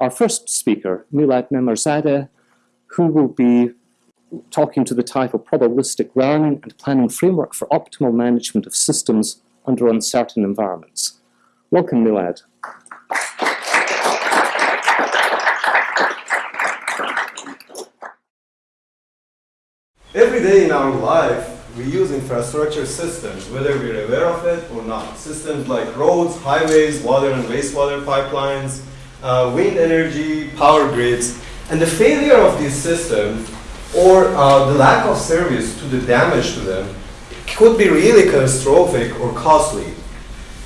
our first speaker, Milad Memarzadeh, who will be talking to the title Probabilistic Learning and Planning Framework for Optimal Management of Systems under Uncertain Environments. Welcome, Milad. Every day in our life, we use infrastructure systems, whether we're aware of it or not. Systems like roads, highways, water and wastewater pipelines, uh, wind energy, power grids. And the failure of these systems or uh, the lack of service to the damage to them could be really catastrophic or costly.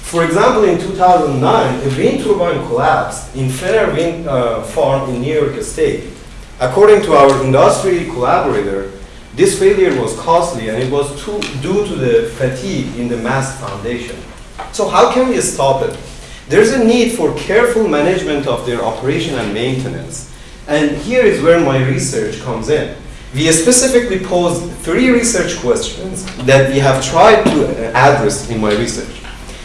For example, in 2009, a wind turbine collapsed in Fenner Wind uh, Farm in New York State. According to our industry collaborator, this failure was costly and it was due to the fatigue in the mast foundation. So how can we stop it? There's a need for careful management of their operation and maintenance. And here is where my research comes in. We specifically posed three research questions that we have tried to uh, address in my research.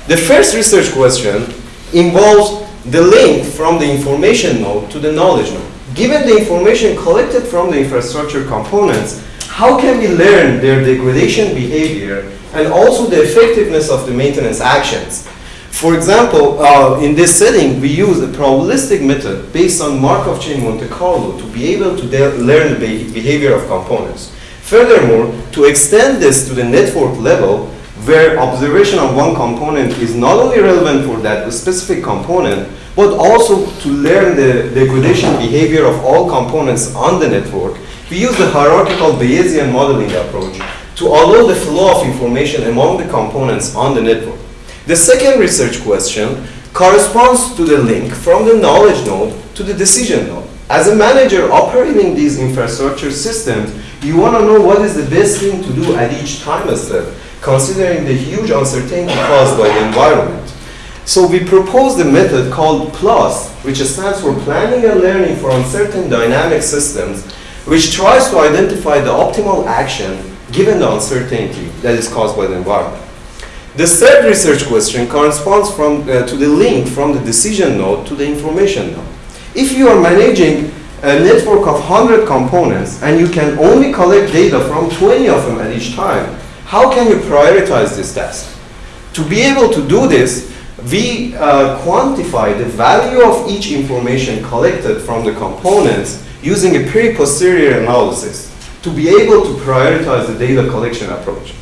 The first research question involves the link from the information node to the knowledge node. Given the information collected from the infrastructure components, how can we learn their degradation behavior and also the effectiveness of the maintenance actions? For example, uh, in this setting, we use a probabilistic method based on Markov chain Monte Carlo to be able to learn the be behavior of components. Furthermore, to extend this to the network level, where observation of one component is not only relevant for that specific component, but also to learn the degradation behavior of all components on the network, we use the hierarchical Bayesian modeling approach to allow the flow of information among the components on the network. The second research question corresponds to the link from the knowledge node to the decision node. As a manager operating these infrastructure systems, you want to know what is the best thing to do at each time step, considering the huge uncertainty caused by the environment. So we proposed a method called PLUS, which stands for Planning and Learning for Uncertain Dynamic Systems, which tries to identify the optimal action given the uncertainty that is caused by the environment. The third research question corresponds from, uh, to the link from the decision node to the information node. If you are managing a network of 100 components and you can only collect data from 20 of them at each time, how can you prioritize this task? To be able to do this, we uh, quantify the value of each information collected from the components using a pre-posterior analysis to be able to prioritize the data collection approach.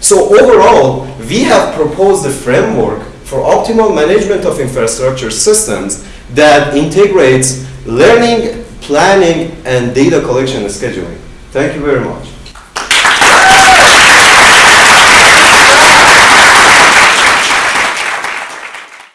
So overall, we have proposed a framework for optimal management of infrastructure systems that integrates learning, planning, and data collection and scheduling. Thank you very much.